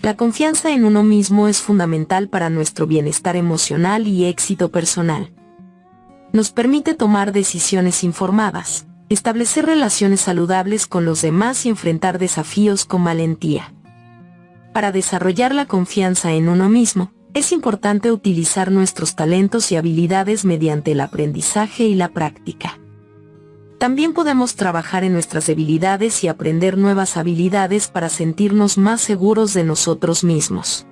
La confianza en uno mismo es fundamental para nuestro bienestar emocional y éxito personal. Nos permite tomar decisiones informadas, establecer relaciones saludables con los demás y enfrentar desafíos con valentía. Para desarrollar la confianza en uno mismo, es importante utilizar nuestros talentos y habilidades mediante el aprendizaje y la práctica. También podemos trabajar en nuestras debilidades y aprender nuevas habilidades para sentirnos más seguros de nosotros mismos.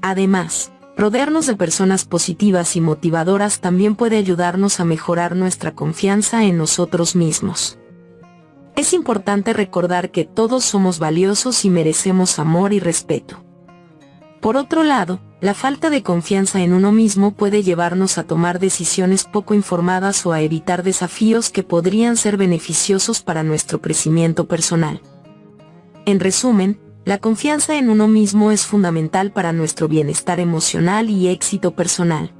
Además, rodearnos de personas positivas y motivadoras también puede ayudarnos a mejorar nuestra confianza en nosotros mismos. Es importante recordar que todos somos valiosos y merecemos amor y respeto. Por otro lado, la falta de confianza en uno mismo puede llevarnos a tomar decisiones poco informadas o a evitar desafíos que podrían ser beneficiosos para nuestro crecimiento personal. En resumen, la confianza en uno mismo es fundamental para nuestro bienestar emocional y éxito personal.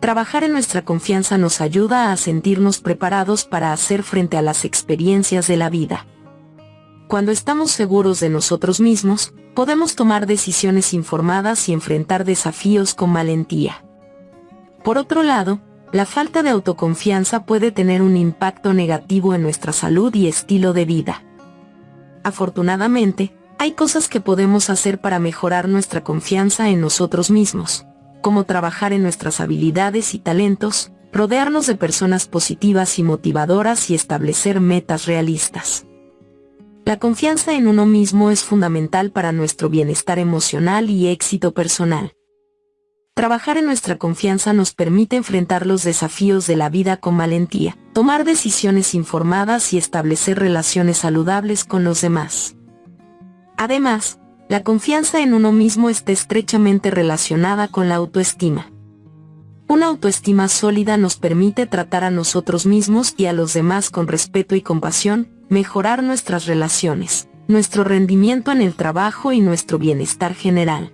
Trabajar en nuestra confianza nos ayuda a sentirnos preparados para hacer frente a las experiencias de la vida. Cuando estamos seguros de nosotros mismos, podemos tomar decisiones informadas y enfrentar desafíos con valentía. Por otro lado, la falta de autoconfianza puede tener un impacto negativo en nuestra salud y estilo de vida. Afortunadamente, hay cosas que podemos hacer para mejorar nuestra confianza en nosotros mismos como trabajar en nuestras habilidades y talentos, rodearnos de personas positivas y motivadoras y establecer metas realistas. La confianza en uno mismo es fundamental para nuestro bienestar emocional y éxito personal. Trabajar en nuestra confianza nos permite enfrentar los desafíos de la vida con valentía, tomar decisiones informadas y establecer relaciones saludables con los demás. Además, la confianza en uno mismo está estrechamente relacionada con la autoestima. Una autoestima sólida nos permite tratar a nosotros mismos y a los demás con respeto y compasión, mejorar nuestras relaciones, nuestro rendimiento en el trabajo y nuestro bienestar general.